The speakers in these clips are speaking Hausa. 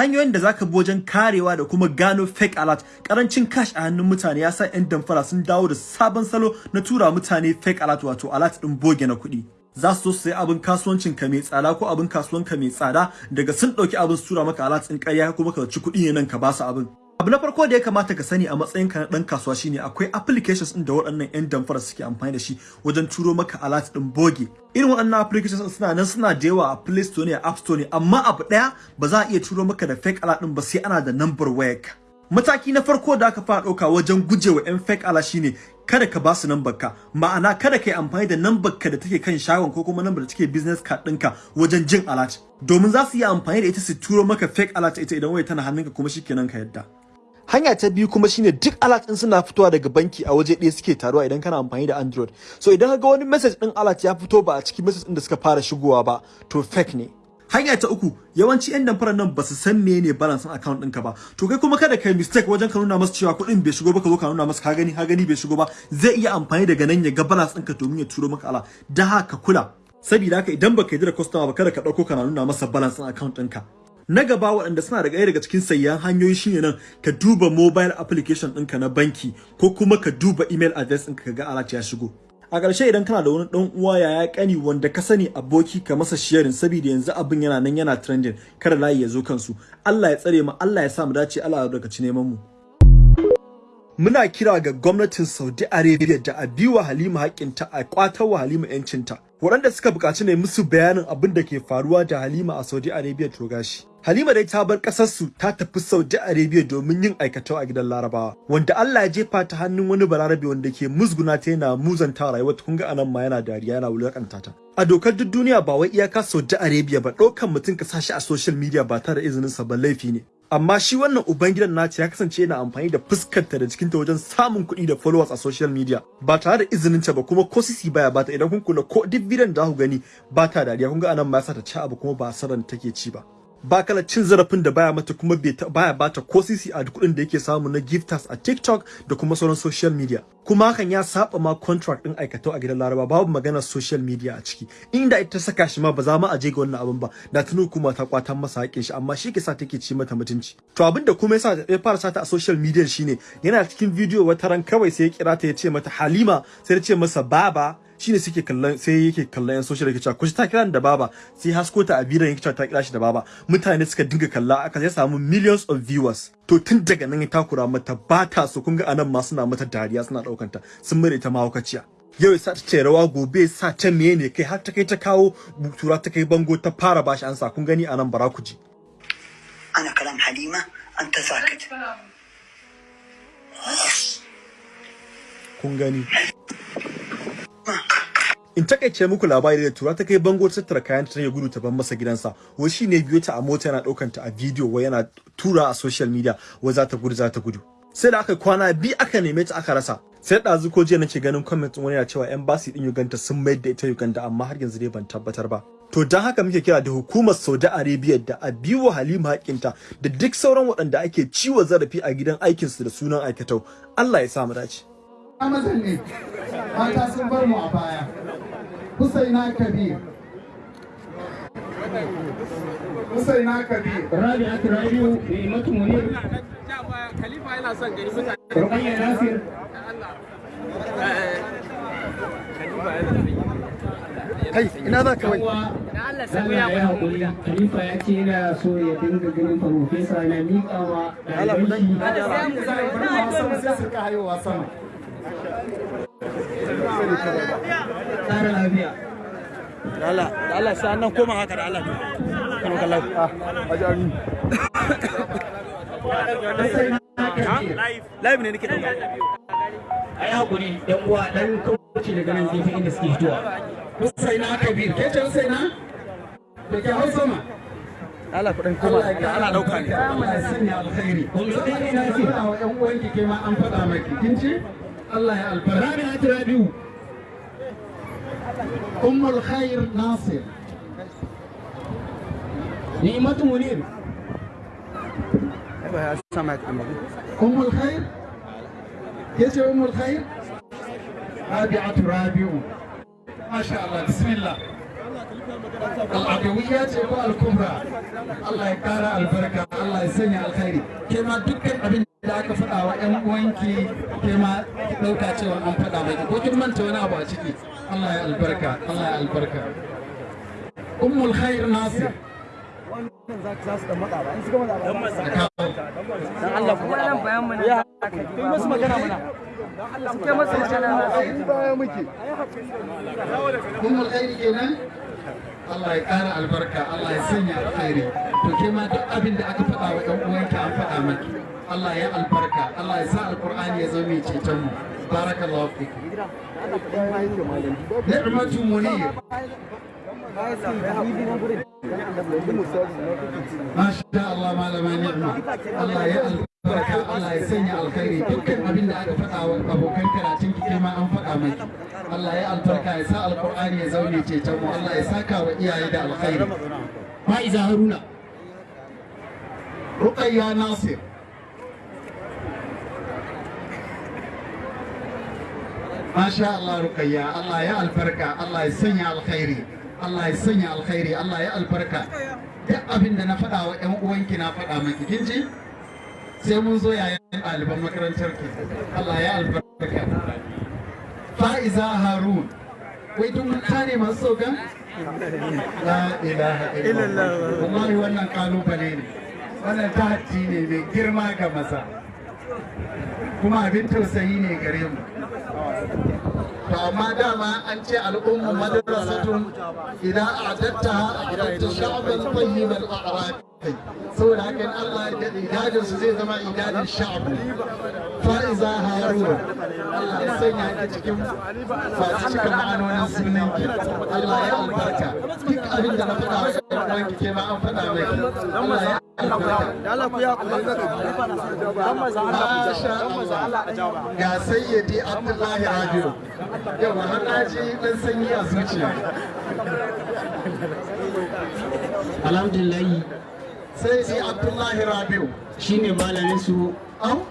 hanyoyin da zaka bi wajen karewa da kuma gano fake alert. Karancin cash a hannun mutane ya sa yan damfara sun dawo da sabon salo na tura mutane fake alert wato alert din boge na kuɗi. Za su sayi abin kasuwancin ka mai tsada ko abin kasuwan ka mai tsada daga sun ɗauki abin su tura maka alert din ƙarya kuma ka ci kuɗi ne nan ka ba su abin. Abu na farko da ya kamata ka sani a matsayinka na ɗan kasuwa shine akwai applications ɗin da waɗannan 'yan damfara suke amfani da shi wajen turo maka alert ɗin boge. Irin waɗannan applications suna nan suna da yawa a play store ne a app store ne amma abu ɗaya ba za a iya turo maka da fake alert ɗin ba sai ana da number wayarka. Mataki na farko da aka fara ɗauka wajen gujewa 'yan fake alert shine kada ka ba su ka. Ma'ana kada ka yi amfani da number ka da take kan shagon ko kuma number da take business card ɗinka wajen jin alert. Domin za su yi amfani da ita su turo maka fake alert ita idan waya tana hannunka kuma shikenan ka yadda hanya ta biyu kuma shine duk alert din suna fitowa daga banki a waje ɗaya suke taruwa idan kana amfani da android. So idan ka ga wani message din alert ya fito ba a cikin message din da suka fara shigowa ba to fake ne. Hanya ta uku yawanci yan damfarar nan ba su san menene balance din account ɗinka ba. To kai kuma kada kai mistake wajen ka nuna masa cewa kuɗin bai shigo ba ka zo ka nuna masa ka gani ka gani bai shigo ba. Zai iya amfani daga nan ya ga balance ɗinka domin ya turo maka ala da haka kula. Saboda haka idan baka yi da customer ba kada ka ɗauko kana nuna masa balance din account ɗinka. Na gaba waɗanda suna daga daga cikin sayyan hanyoyi shine nan ka duba mobile application ɗinka na banki ko kuma ka duba email address ɗinka ka ga alert ya shigo. A ƙarshe idan kana da wani ɗan uwa yaya ƙani wanda ka sani aboki ka masa sharing saboda yanzu abin yana nan yana trending kada layi ya zo kansu. Allah ya tsare mu Allah ya sa mu dace Allah ya daga ci neman mu. Muna kira ga gwamnatin Saudi Arabia da a biwa Halima haƙƙinta a ƙwatar wa Halima 'yancinta waɗanda suka buƙaci ne musu bayanin abin da ke faruwa da Halima a Saudi Arabia to gashi. Halima dai ta bar ƙasarsu ta tafi Saudi Arabia domin yin aikatau a gidan Larabawa wanda Allah ya jefa ta hannun wani balarabe wanda ke musguna ta yana muzanta rayuwar kun ga a nan ma yana dariya yana wulaƙanta ta. A dokar duk duniya ba wai iyaka Saudi Arabia ba ɗaukan mutum ka sashi a social media ba tare da izinin sa ba laifi ne. Amma shi wannan ubangidan nata ya kasance yana amfani da fuskarta da jikinta wajen samun kuɗi da followers a social media. Ba tare da izinin ta ba kuma ko sisi baya bata. Idan kun kula ko duk bidiyon da ku gani ba ta dariya. Kun ga a nan ma yasa ta ci abu kuma ba saran take ci ba. Ba kala cin zarafin da baya mata kuma baya bata ko sisi a kuɗin da yake samu na gifters a TikTok da kuma sauran social media. Kuma hakan ya saba ma contract din aikatau a gidan Laraba babu maganar social media a ciki. Inda ita saka shi ma ba za mu aje ga wannan abin ba. Da tunu kuma ta kwatan masa haƙin shi amma shi ke sa take ci mata mutunci. To abin da kuma yasa ya fara sata a social media shine yana cikin video wata ran kawai sai ya kira ta ya ce mata Halima sai ya ce masa baba. Shine suke kallon sai yake kallon yan social yake cewa kushi ta kira da baba. Sai hasko ta a bidiyon yake cewa ta kira shi da baba. Mutane suka dinga kalla aka sai samu millions of viewers. to tun daga nan ya takura mata ba ta so. Kun ga a nan ma suna mata dariya suna ɗaukanta. Sun mai ita mahaukaciya. Yau sa ta ce rawa gobe sa ta meye ne kai har ta kai ta kawo tura ta kai bango ta fara bashi ansa. Kun gani a nan bara ku ji. Ana kalam halima an ta kun gani. In taƙaice muku labari da tura ta kai bango ta tattara kayan ta ya gudu ta ban masa gidansa. Wai shine biyo ta a mota yana ɗaukan ta a bidiyo wai yana tura a social media wai za ta gudu za ta gudu. Sai da aka kwana bi aka neme ta aka rasa. Sai ɗazu ko jiya nake ganin comment wani yana cewa embassy din Uganda sun mayar da ita Uganda amma har yanzu dai ban tabbatar ba. To don haka muke kira da hukumar Saudi Arabia da a biwo Halima hakinta da duk sauran waɗanda ake ciwo zarafi a gidan aikinsu da sunan aikatau. Allah ya sa mu dace. Mazan ne. Mata sun bar mu a baya. Husaina Kabir Husaina Kabir Rabi'atu Rabi'u Ni'matu Munir Khalifa yana son gani mutane. Ruqayya Nasir kai ina za ka wai Allah sai Allah ya ya haƙuri Khalifa ya ce yana so ya dinga ganin farfesa na miƙawa ɗaliban shi sai su ka haihuwa sama tsara lafiya. Allah Allah da Allah kan kallau live ne nake ɗauka A yi haƙuri ɗan uwa ɗan kauce daga nan gefe inda suke fitowa. Husaina Kabir ke ce Husaina da ke hau sama Allah kuɗin koma ana ɗauka ne Allah ya sanya alkhairi Husaini na Nasir. faɗa wa ƴan uwanki ke ma an faɗa maki kin ce الله ya albarka Rabi'a ta Rabi'u Ummul Khair سمعت أم الخير؟ يسي أم الخير؟ رابعة رابع. ما شاء الله بسم الله. العدويات الكبرى الله يكارى البركة الله يسني الخير. كما تكتب أبن da aka faɗa wa ƴan uwanki ke ɗauka cewa an faɗa maki ko kin manta wani abu a ciki? Allah ya albarka Allah ya albarka. Ummul khair nasir. Allah ya ƙara albarka Allah ya sanya alkhairi. To ke ma duk abin da aka faɗa wa ƴan uwanki an faɗa maki. Allah ya albarka. Allah ya sa alqur'ani ya zama mai ceton mu. Barakallahu fiki ni'matu munir. Masha Allah malama ni'ma. Allah ya albarka. Allah ya sanya alkhairi. Dukkan abin da aka faɗa wa abokan karatun ki ma an faɗa maki. Allah ya albarka. Ya sa alqur'ani ya zaune ceton mu. Allah ya saka wa iyaye da alkhairi. Fa'iza Haruna. Ruqayya Nasir. Masha Allah Ruqayya Allah ya albarka Allah ya sanya alkhairi Allah ya sanya alkhairi Allah ya albarka duk abin da na faɗa wa ƴan uwanki na faɗa maki kin ji sai mun zo yayin ɗaliban makarantar ki Allah ya albarka Fa'iza Harun wai duk mutane masu sauka la ilaha illallah wallahi wannan ƙalubale ne wannan tahaddi ne mai girma ga maza kuma abin tausayi ne gare mu to amma dama an ce al'ummu madrasatun idan a'adatta a'adatta sha'ban tayyibal a'rab saboda haka in Allah ya daɗe idadin su zai zama idadin sha'bu fa'iza harun Allah ya sanya ki cikin masu cikin ma'anonin sunan ki Allah ya albarka. Duk abin da na faɗa wa ɗan uwanki ke ma an faɗa mai. Allah ya ga sayyidi abdullahi rabiu. Yau har na sanyi a alhamdulillahi sayyidi abdullahi rabiu shine malamin su au?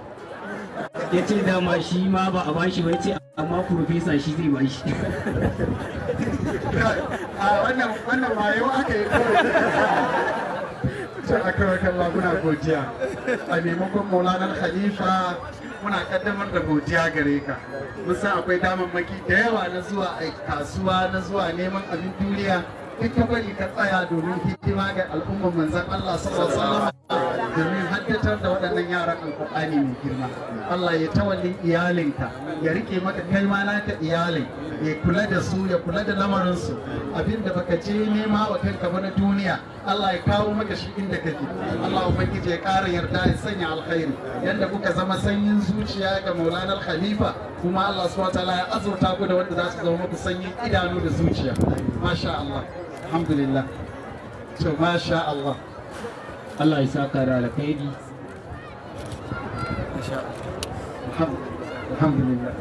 Ya ce dama shi ma ba a bashi ba ce amma profesa shi zai bashi. A wannan wannan wayo aka yi ta aka wakan muna godiya. A maimakon maulanar khalifa muna kaddamar da godiya gare ka. Mun san akwai damammaki da yawa na zuwa a kasuwa na zuwa neman abin duniya. Duk ka bari ka tsaya domin hidima ga al'ummar manzon Allah sallallahu alaihi domin haddatar da waɗannan yaran alƙur'ani mai girma. Allah ya tawallin iyalinka ya riƙe maka kai ma naka iyalin ya kula da su ya kula da lamarinsu. Abinda baka je nema wa kanka ba na duniya Allah ya kawo maka shi inda kake. Allah ubangiji ya ƙara yarda ya sanya alkhairi. Yanda kuka zama sanyin zuciya ga Maulana Khalifa kuma Allah subhanahu wataala ya azurta ku da wanda za su zama muku sanyin idanu da zuciya. Masha Allah. الحمد لله سو ما شاء الله الله يسكر على كيدي ما شاء الله الحمد لله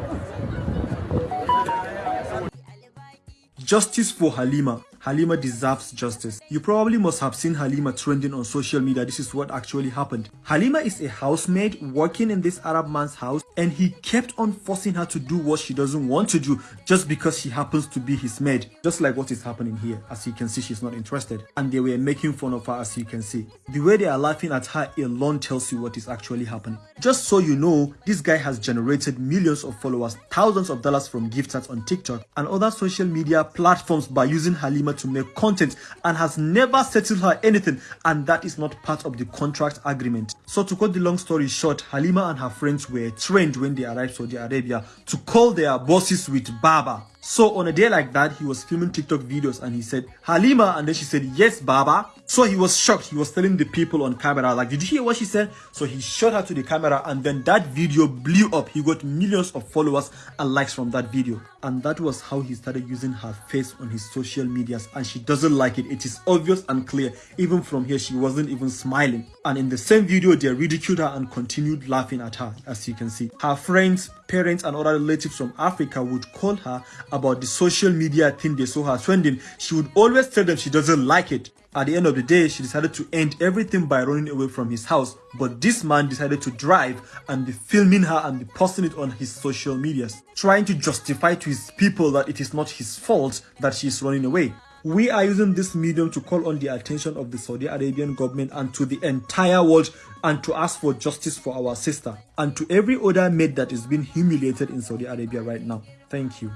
Justice for Halima. Halima deserves justice. You probably must have seen Halima trending on social media. This is what actually happened. Halima is a housemaid working in this Arab man's house and he kept on forcing her to do what she doesn't want to do just because she happens to be his maid. Just like what is happening here. As you can see, she's not interested. And they were making fun of her as you can see. The way they are laughing at her alone tells you what is actually happening. Just so you know, this guy has generated millions of followers, thousands of dollars from gift cards on TikTok and other social media platforms by using Halima to make content and has never settled her anything and that is not part of the contract agreement. So to cut the long story short, Halima and her friends were trained when they arrived Saudi Arabia to call their bosses with Baba. So on a day like that, he was filming TikTok videos and he said, Halima, and then she said, yes, Baba. So he was shocked. He was telling the people on camera, like, did you hear what she said? So he showed her to the camera and then that video blew up. He got millions of followers and likes from that video. And that was how he started using her face on his social medias and she doesn't like it. It is obvious and clear. Even from here, she wasn't even smiling. And in the same video, they ridiculed her and continued laughing at her, as you can see. Her friends, parents, and other relatives from Africa would call her about the social media thing they saw her trending. She would always tell them she doesn't like it. At the end of the day, she decided to end everything by running away from his house. But this man decided to drive and be filming her and be posting it on his social medias, trying to justify to his people that it is not his fault that she is running away. We are using this medium to call on the attention of the Saudi Arabian government and to the entire world and to ask for justice for our sister and to every other maid that is being humiliated in Saudi Arabia right now. Thank you.